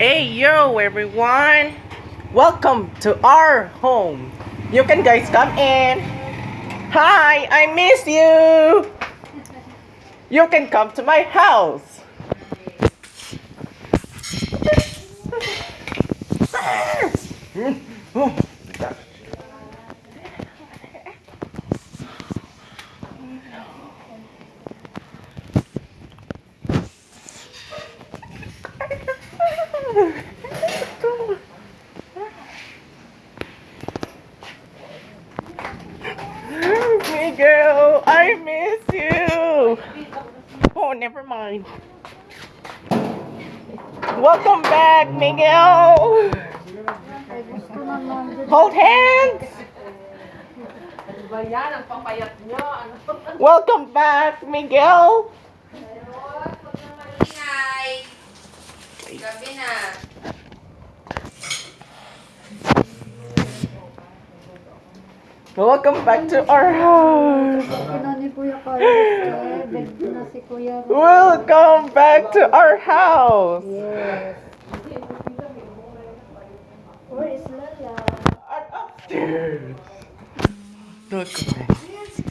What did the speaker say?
Hey yo everyone! Welcome to our home. You can guys come in. Hi, I miss you. You can come to my house. Miguel, I miss you. Oh, never mind. Welcome back, Miguel. Hold hands. Welcome back, Miguel. Gabi na. Welcome back to our house. Ina ni Kuya Carlos, eh, beg na si Kuya. Ro. Welcome back to our house. Yes. Where is Lala? I'm upstairs. Look at me.